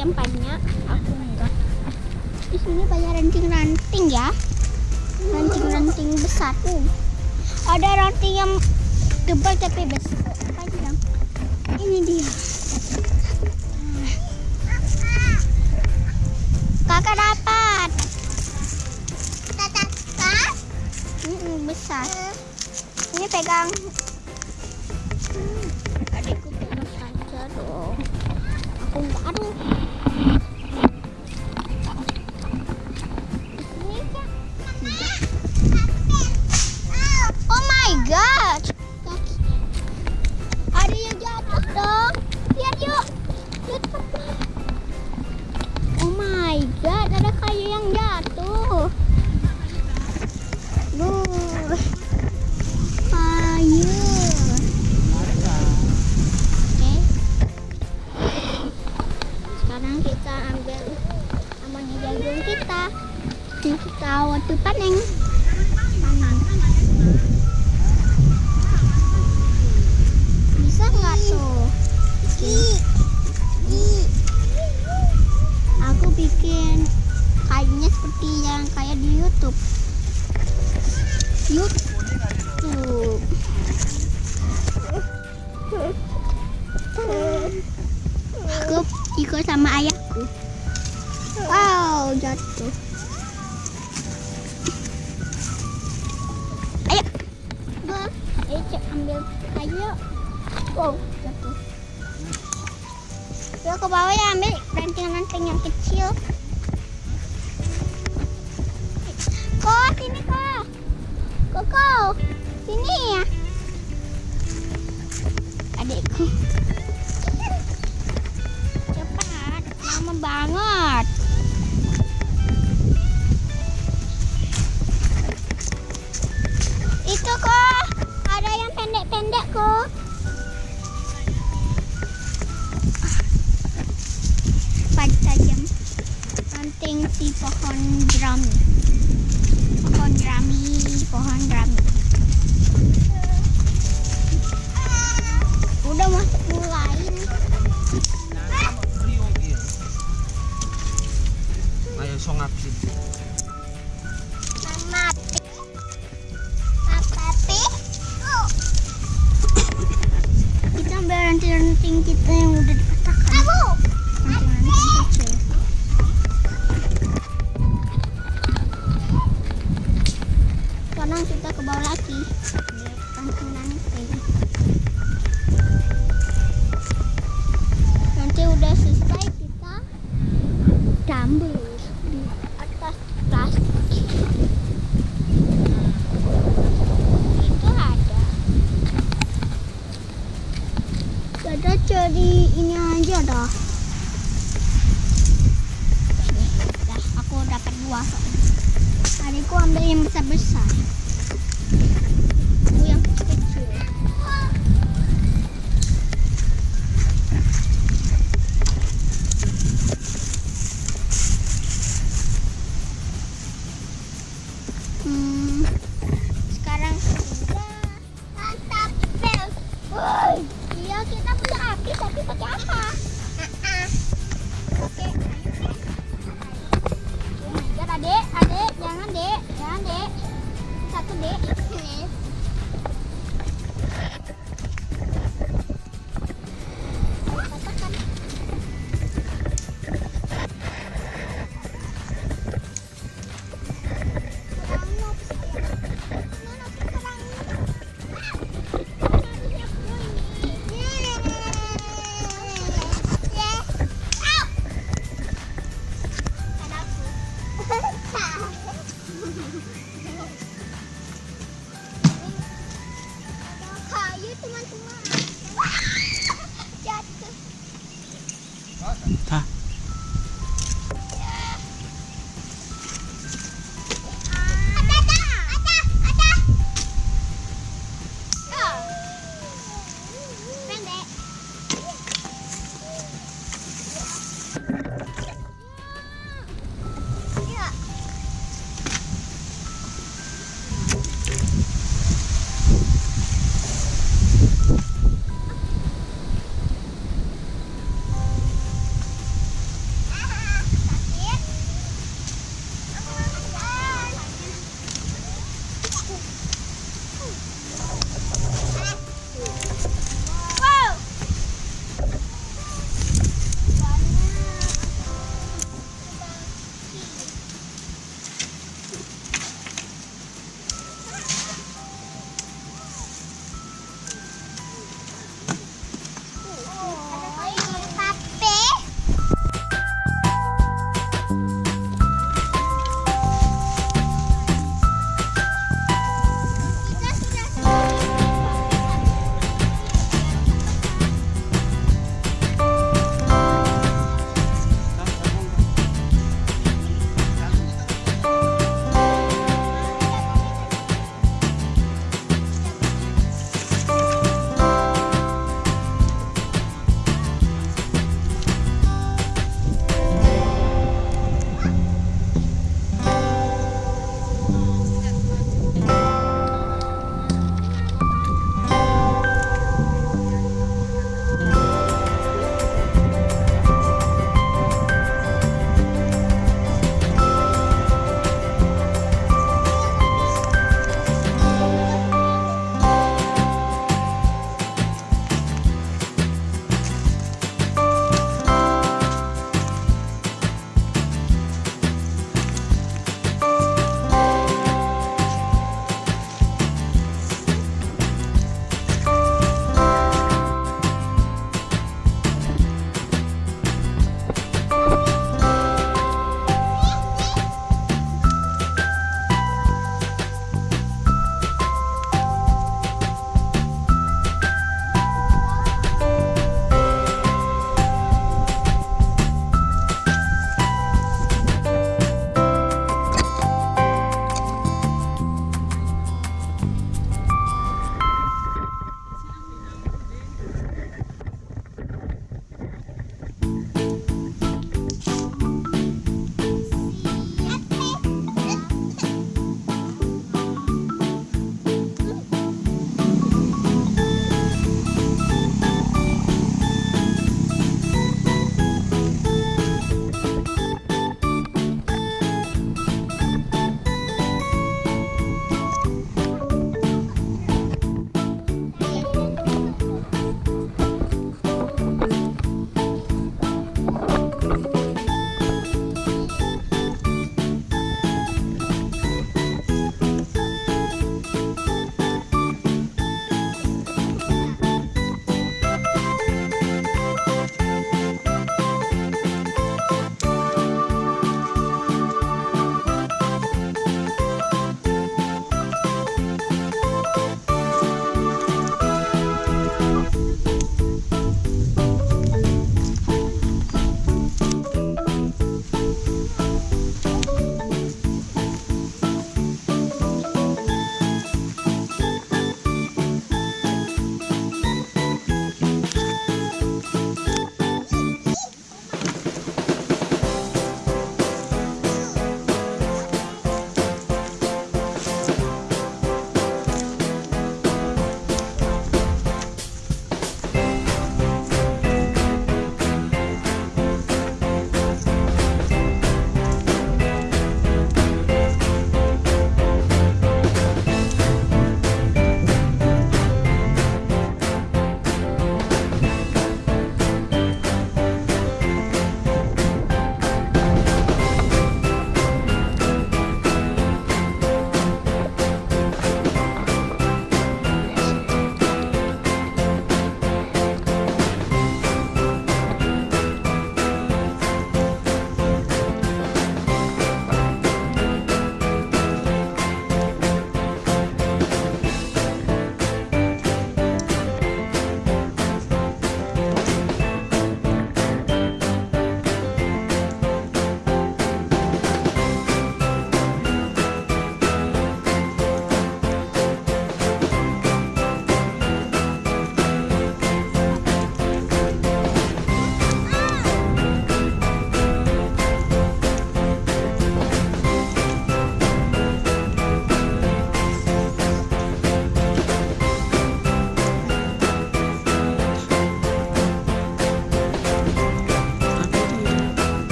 yang banyak. Aku enggak di sini banyak ranting-ranting ya. Ranting-ranting besar. Tuh ada ranting yang tebal tapi besar. Panjang ini dia. Kakak dapat. Kakak besar. Ini pegang. nutup aku ikut sama ayahku. Wow jatuh.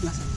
Plaza.